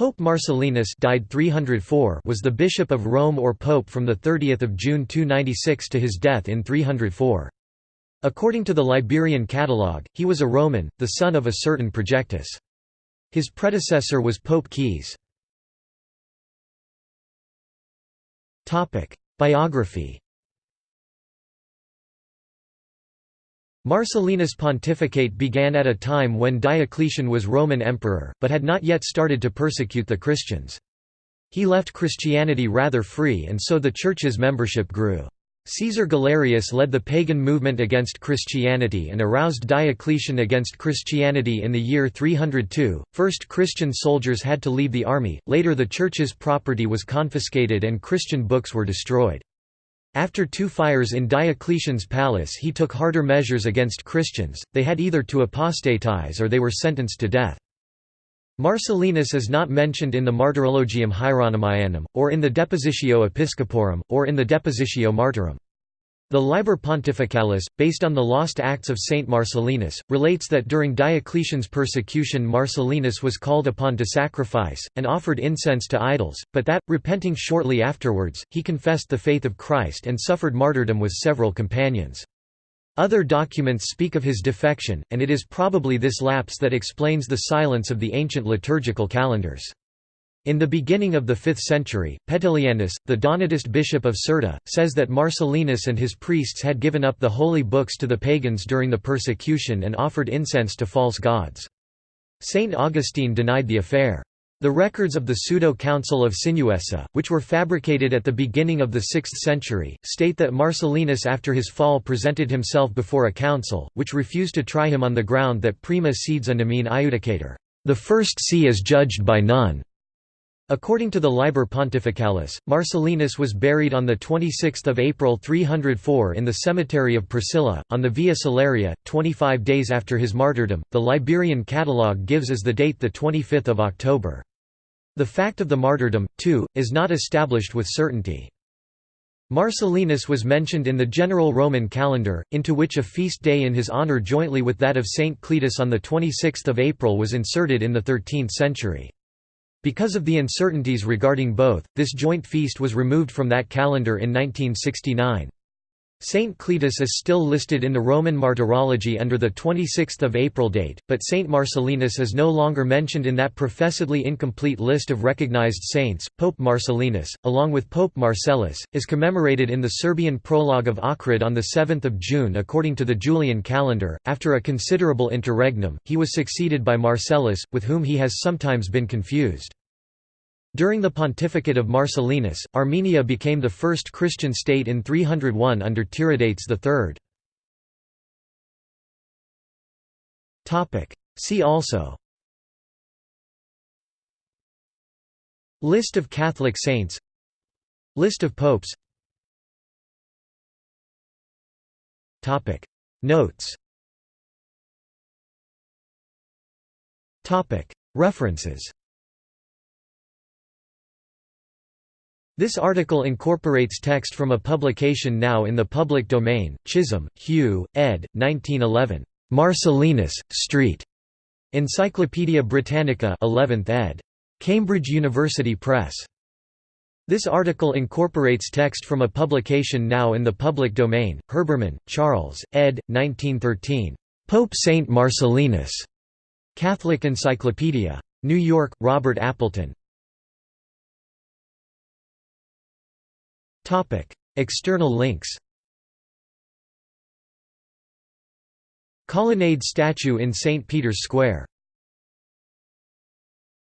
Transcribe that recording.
Pope Marcellinus died 304 was the bishop of Rome or pope from 30 June 296 to his death in 304. According to the Liberian Catalogue, he was a Roman, the son of a certain Projectus. His predecessor was Pope Caius. Biography Marcellinus' pontificate began at a time when Diocletian was Roman emperor, but had not yet started to persecute the Christians. He left Christianity rather free and so the Church's membership grew. Caesar Galerius led the pagan movement against Christianity and aroused Diocletian against Christianity in the year 302. First Christian soldiers had to leave the army, later the Church's property was confiscated and Christian books were destroyed. After two fires in Diocletian's palace he took harder measures against Christians, they had either to apostatize or they were sentenced to death. Marcellinus is not mentioned in the Martyrologium Hieronymianum, or in the Depositio Episcoporum, or in the Depositio Martyrum. The Liber Pontificalis, based on the lost Acts of Saint Marcellinus, relates that during Diocletian's persecution Marcellinus was called upon to sacrifice, and offered incense to idols, but that, repenting shortly afterwards, he confessed the faith of Christ and suffered martyrdom with several companions. Other documents speak of his defection, and it is probably this lapse that explains the silence of the ancient liturgical calendars. In the beginning of the 5th century, Petilianus, the Donatist bishop of Cirta, says that Marcellinus and his priests had given up the holy books to the pagans during the persecution and offered incense to false gods. Saint Augustine denied the affair. The records of the pseudo-council of Sinuessa, which were fabricated at the beginning of the 6th century, state that Marcellinus after his fall presented himself before a council, which refused to try him on the ground that prima sedes a nemine iudicatur, the first see is judged by none. According to the Liber Pontificalis, Marcellinus was buried on 26 April 304 in the cemetery of Priscilla, on the Via Salaria, 25 days after his martyrdom. The Liberian Catalogue gives as the date 25 October. The fact of the martyrdom, too, is not established with certainty. Marcellinus was mentioned in the general Roman calendar, into which a feast day in his honour jointly with that of Saint Cletus on 26 April was inserted in the 13th century. Because of the uncertainties regarding both, this joint feast was removed from that calendar in 1969. Saint Cletus is still listed in the Roman Martyrology under the 26th of April date, but Saint Marcellinus is no longer mentioned in that professedly incomplete list of recognized saints. Pope Marcellinus, along with Pope Marcellus, is commemorated in the Serbian prologue of Ohrid on the 7th of June according to the Julian calendar. After a considerable interregnum, he was succeeded by Marcellus, with whom he has sometimes been confused. During the pontificate of Marcellinus, Armenia became the first Christian state in 301 under Tiridates III. See also List of Catholic saints List of popes Notes References This article incorporates text from a publication now in the public domain, Chisholm, Hugh, ed. 1911. Marcellinus, Street. Encyclopædia Britannica 11th ed. Cambridge University Press. This article incorporates text from a publication now in the public domain, Herbermann, Charles, ed. 1913. Pope Saint Marcellinus. Catholic Encyclopedia. New York, Robert Appleton. External links Colonnade statue in St. Peter's Square